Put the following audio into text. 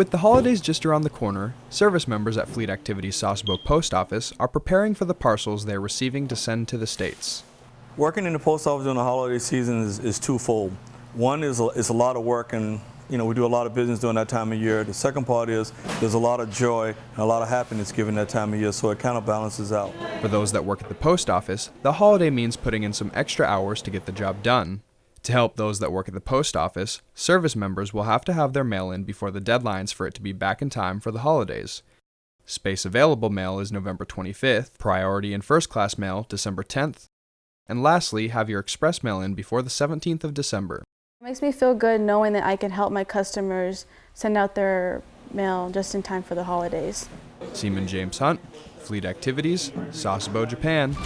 With the holidays just around the corner, service members at Fleet Activities Sasebo Post Office are preparing for the parcels they're receiving to send to the States. Working in the post office during the holiday season is, is twofold. One is a, is a lot of work and you know we do a lot of business during that time of year. The second part is there's a lot of joy and a lot of happiness given that time of year so it kind of balances out. For those that work at the post office, the holiday means putting in some extra hours to get the job done. To help those that work at the post office, service members will have to have their mail in before the deadlines for it to be back in time for the holidays. Space available mail is November 25th, priority and first class mail December 10th, and lastly, have your express mail in before the 17th of December. It makes me feel good knowing that I can help my customers send out their mail just in time for the holidays. Seaman James Hunt, Fleet Activities, Sasebo, Japan.